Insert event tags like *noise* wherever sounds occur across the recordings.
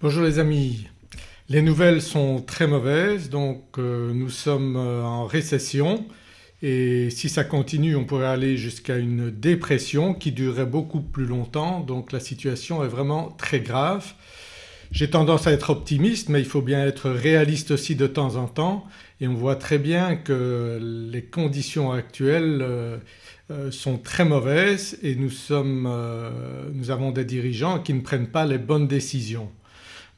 Bonjour les amis, les nouvelles sont très mauvaises donc euh, nous sommes euh, en récession et si ça continue on pourrait aller jusqu'à une dépression qui durerait beaucoup plus longtemps donc la situation est vraiment très grave. J'ai tendance à être optimiste mais il faut bien être réaliste aussi de temps en temps et on voit très bien que les conditions actuelles euh, sont très mauvaises et nous, sommes, nous avons des dirigeants qui ne prennent pas les bonnes décisions.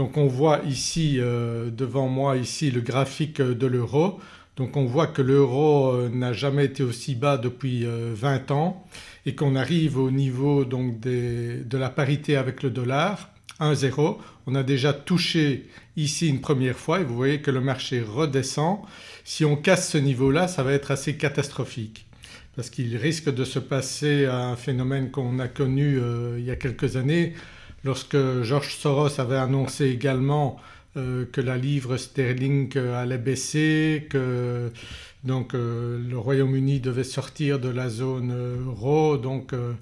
Donc on voit ici euh, devant moi ici le graphique de l'euro. Donc on voit que l'euro euh, n'a jamais été aussi bas depuis 20 euh, ans et qu'on arrive au niveau donc de la parité avec le dollar 1,0. On a déjà touché ici une première fois et vous voyez que le marché redescend. Si on casse ce niveau-là ça va être assez catastrophique parce qu'il risque de se passer un phénomène qu'on a connu il y a quelques années lorsque George Soros avait annoncé également euh, que la livre sterling allait baisser, que donc euh, le Royaume-Uni devait sortir de la zone euro donc euh,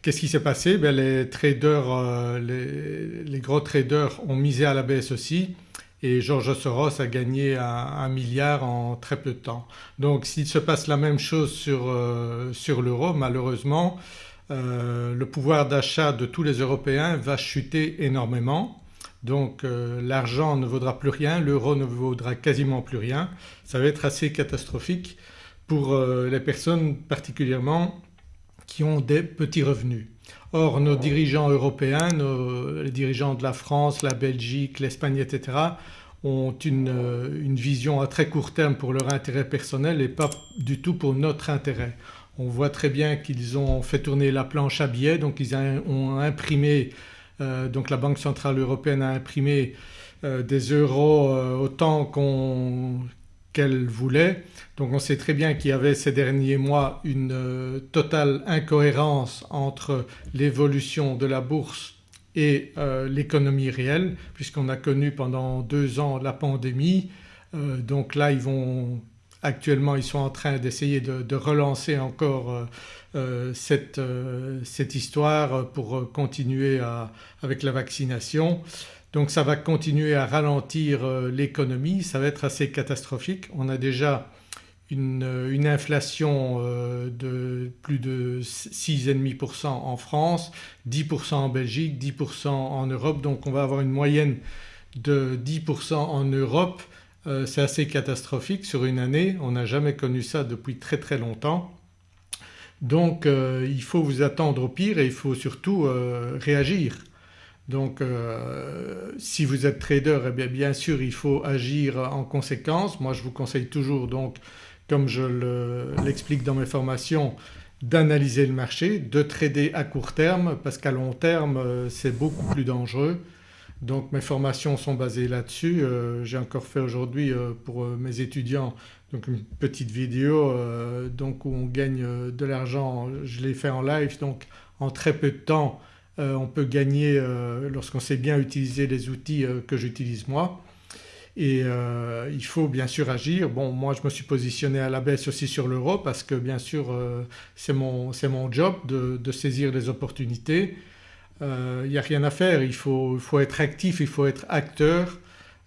qu'est-ce qui s'est passé? Ben, Les traders, les, gros traders ont misé à la baisse aussi et George Soros a gagné un, milliard en très peu de temps. Donc s'il se passe la même chose sur, sur l'euro malheureusement euh, le pouvoir d'achat de tous les Européens va chuter énormément donc euh, l'argent ne vaudra plus rien, l'euro ne vaudra quasiment plus rien. Ça va être assez catastrophique pour euh, les personnes particulièrement qui ont des petits revenus. Or nos dirigeants européens, les dirigeants de la France, la Belgique, l'Espagne etc. ont une, une vision à très court terme pour leur intérêt personnel et pas du tout pour notre intérêt. On voit très bien qu'ils ont fait tourner la planche à billets donc ils ont imprimé euh, donc la Banque Centrale Européenne a imprimé euh, des euros euh, autant qu'elle voulait. Donc on sait très bien qu'il y avait ces derniers mois une totale incohérence entre l'évolution de la bourse et l'économie réelle puisqu'on a connu pendant deux ans la pandémie. donc là ils vont Actuellement ils sont en train d'essayer de, relancer encore euh, euh, euh, cette, histoire pour continuer avec la vaccination. Donc ça va continuer à ralentir l'économie, ça va être assez catastrophique. On a déjà une, inflation de plus de 6,5% en France, 10% en Belgique, 10% en Europe donc on va avoir une moyenne de 10% en Europe euh, c'est assez catastrophique sur une année, on n'a jamais connu ça depuis très très longtemps. Donc euh, il faut vous attendre au pire et il faut surtout euh, réagir. Donc si vous êtes trader eh bien, bien sûr il faut agir en conséquence. Moi je vous conseille toujours donc comme je l'explique dans mes formations d'analyser le marché, de trader à court terme parce qu'à long terme c'est beaucoup plus dangereux donc mes formations sont basées là-dessus. Euh, j'ai encore fait aujourd'hui euh, pour euh, mes étudiants donc une petite vidéo donc où on gagne de l'argent, je l'ai fait en live donc en très peu de temps on peut gagner lorsqu'on sait bien utiliser les outils que j'utilise moi et il faut bien sûr agir. Bon moi je me suis positionné à la baisse aussi sur l'euro parce que bien sûr c'est mon, mon, job de, de, saisir les opportunités il euh, n'y a rien à faire, il faut, être actif, il faut être acteur.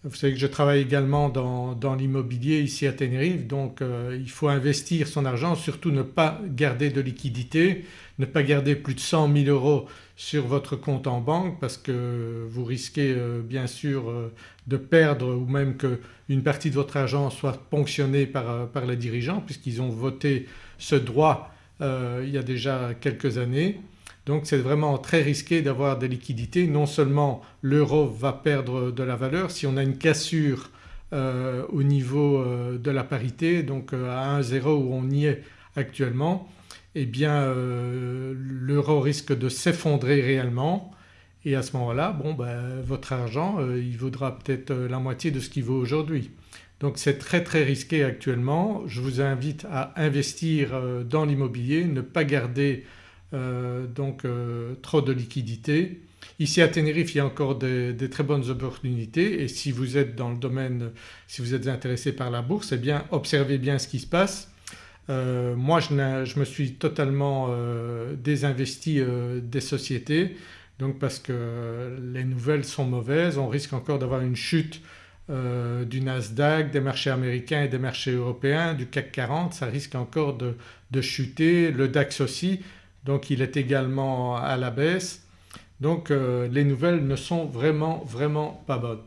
Vous savez que je travaille également dans, l'immobilier ici à Tenerife donc euh, il faut investir son argent, surtout ne pas garder de liquidité, ne pas garder plus de 100 000 euros sur votre compte en banque parce que vous risquez euh, bien sûr de perdre ou même qu'une partie de votre argent soit ponctionnée par, par les dirigeants puisqu'ils ont voté ce droit il y a déjà quelques années. Donc c'est vraiment très risqué d'avoir des liquidités. Non seulement l'euro va perdre de la valeur, si on a une cassure euh, au niveau euh, de la parité donc euh, à 1,0 où on y est actuellement eh bien l'euro risque de s'effondrer réellement et à ce moment-là bon ben, votre argent il vaudra peut-être la moitié de ce qu'il vaut aujourd'hui. Donc c'est très très risqué actuellement. Je vous invite à investir dans l'immobilier, ne pas garder euh, donc euh, trop de liquidités. Ici à Tenerife il y a encore des, très bonnes opportunités. Et si vous êtes dans le domaine, si vous êtes intéressé par la bourse eh bien observez bien ce qui se passe. Euh, moi je, me suis totalement désinvesti des sociétés. Donc parce que les nouvelles sont mauvaises, on risque encore d'avoir une chute euh, du Nasdaq, des marchés américains et des marchés européens, du CAC 40 ça risque encore de, chuter, le DAX aussi donc il est également à la baisse. Donc euh, les nouvelles ne sont vraiment vraiment pas bonnes.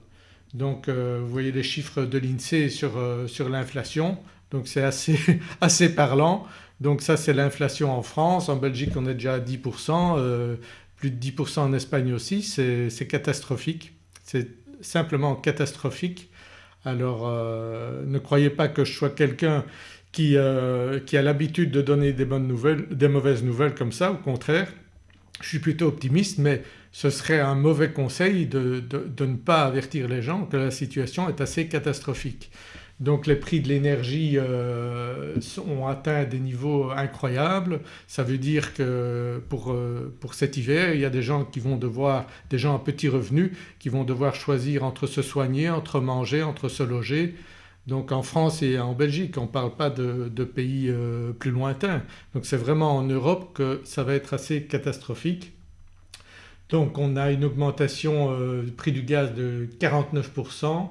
Donc euh, vous voyez les chiffres de l'INSEE sur, sur l'inflation donc c'est assez, *laughs* assez parlant. Donc ça c'est l'inflation en France, en Belgique on est déjà à 10%, plus de 10% en Espagne aussi, c'est catastrophique, c'est simplement catastrophique. Alors euh, ne croyez pas que je sois quelqu'un qui, euh, qui, a l'habitude de donner des mauvaises nouvelles comme ça, au contraire je suis plutôt optimiste mais ce serait un mauvais conseil de, de ne pas avertir les gens que la situation est assez catastrophique. Donc les prix de l'énergie euh, ont atteint des niveaux incroyables. Ça veut dire que pour, euh, pour, cet hiver il y a des gens qui vont devoir, des gens à petits revenus qui vont devoir choisir entre se soigner, entre manger, entre se loger. Donc en France et en Belgique on ne parle pas de, pays euh, plus lointains. Donc c'est vraiment en Europe que ça va être assez catastrophique. Donc on a une augmentation du prix du gaz de 49%,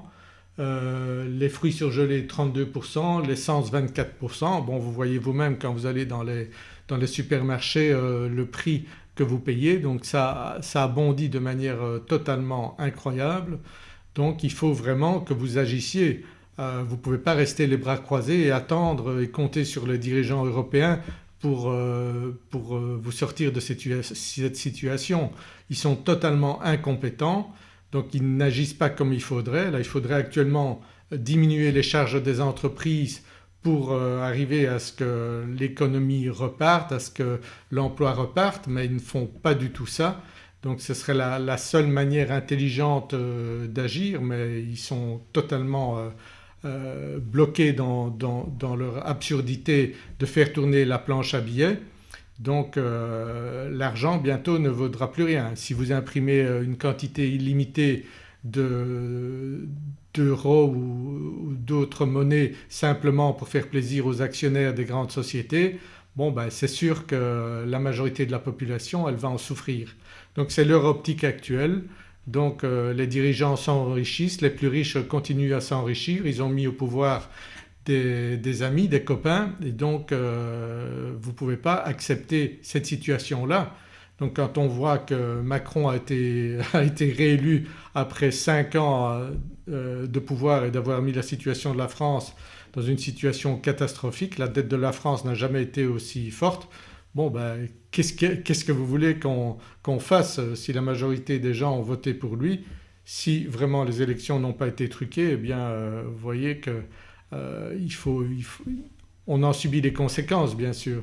euh, les fruits surgelés 32%, l'essence 24%. Bon vous voyez vous-même quand vous allez dans les, dans les supermarchés euh, le prix que vous payez donc ça, ça a bondi de manière euh, totalement incroyable. Donc il faut vraiment que vous agissiez. Vous ne pouvez pas rester les bras croisés et attendre et compter sur les dirigeants européens pour, pour vous sortir de cette situation. Ils sont totalement incompétents donc ils n'agissent pas comme il faudrait. Là il faudrait actuellement diminuer les charges des entreprises pour euh, arriver à ce que l'économie reparte, à ce que l'emploi reparte mais ils ne font pas du tout ça. Donc ce serait la, seule manière intelligente euh, d'agir mais ils sont totalement euh, bloqués dans, leur absurdité de faire tourner la planche à billets. Donc euh, l'argent bientôt ne vaudra plus rien. Si vous imprimez euh, une quantité illimitée d'euros ou, d'autres monnaies simplement pour faire plaisir aux actionnaires des grandes sociétés bon ben c'est sûr que la majorité de la population elle va en souffrir. Donc c'est leur optique actuelle donc euh, les dirigeants s'enrichissent, les plus riches continuent à s'enrichir, ils ont mis au pouvoir des, amis, des copains et donc euh, vous ne pouvez pas accepter cette situation-là. Donc quand on voit que Macron a été, *laughs* a été réélu après 5 ans euh, de pouvoir et d'avoir mis la situation de la France dans une situation catastrophique, la dette de la France n'a jamais été aussi forte. Bon ben qu'est-ce que, vous voulez qu'on fasse euh, si la majorité des gens ont voté pour lui? Si vraiment les élections n'ont pas été truquées eh bien vous voyez que euh, il faut, on en subit les conséquences bien sûr.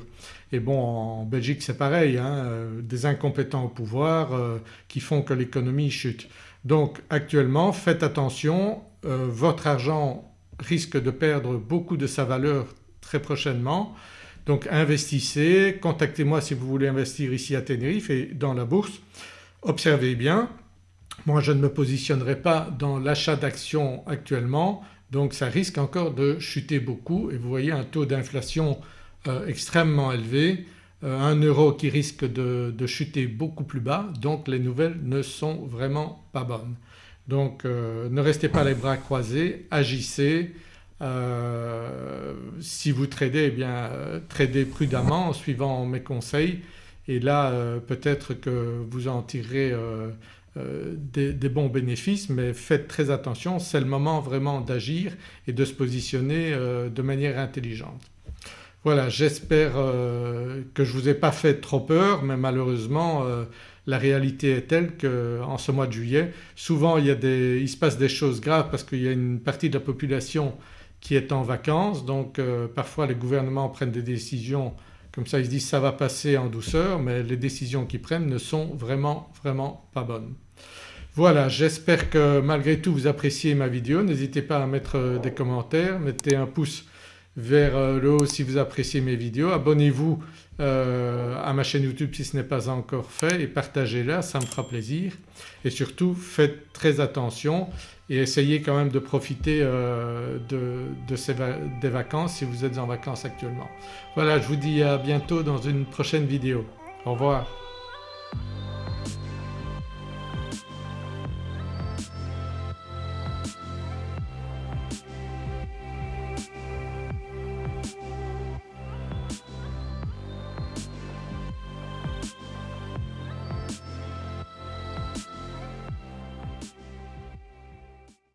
Et bon en Belgique c'est pareil, hein, euh, des incompétents au pouvoir euh, qui font que l'économie chute. Donc actuellement faites attention, votre argent risque de perdre beaucoup de sa valeur très prochainement. Donc investissez, contactez-moi si vous voulez investir ici à Tenerife et dans la bourse. Observez bien, moi je ne me positionnerai pas dans l'achat d'actions actuellement donc ça risque encore de chuter beaucoup et vous voyez un taux d'inflation euh, extrêmement élevé, euh, un euro qui risque de, chuter beaucoup plus bas donc les nouvelles ne sont vraiment pas bonnes. Donc euh, ne restez pas les bras croisés, agissez. Si vous tradez eh bien tradez prudemment en suivant mes conseils et là peut-être que vous en tirerez euh, des, bons bénéfices mais faites très attention, c'est le moment vraiment d'agir et de se positionner euh, de manière intelligente. Voilà j'espère euh, que je ne vous ai pas fait trop peur mais malheureusement la réalité est telle qu'en ce mois de juillet souvent il, y a des, il se passe des choses graves parce qu'il y a une partie de la population qui est en vacances donc parfois les gouvernements prennent des décisions comme ça ils se disent ça va passer en douceur mais les décisions qu'ils prennent ne sont vraiment vraiment pas bonnes. Voilà j'espère que malgré tout vous appréciez ma vidéo. N'hésitez pas à mettre euh, des commentaires, mettez un pouce vers euh, le haut si vous appréciez mes vidéos. Abonnez-vous euh, à ma chaîne YouTube si ce n'est pas encore fait et partagez-la, ça me fera plaisir. Et surtout faites très attention et essayez quand même de profiter ces des vacances si vous êtes en vacances actuellement. Voilà je vous dis à bientôt dans une prochaine vidéo. Au revoir.